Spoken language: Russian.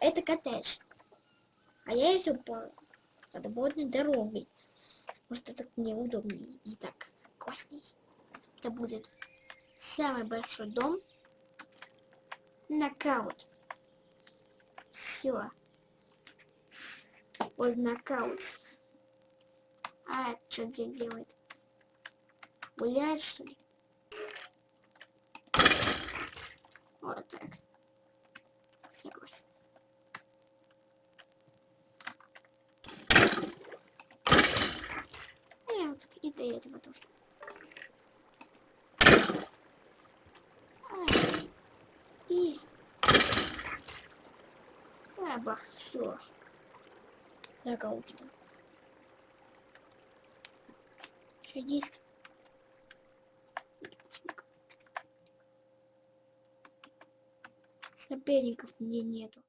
это коттедж. А я иду по подводной дороге. Может, это неудобнее и так классней. Это будет самый большой дом. Нокаут. Все. Вот нокаут. А, что здесь делает? Гуляет, что ли? Вот так. И до этого тоже. А, И... А, бах, все. А у тебя? Что есть? Соперников мне нету.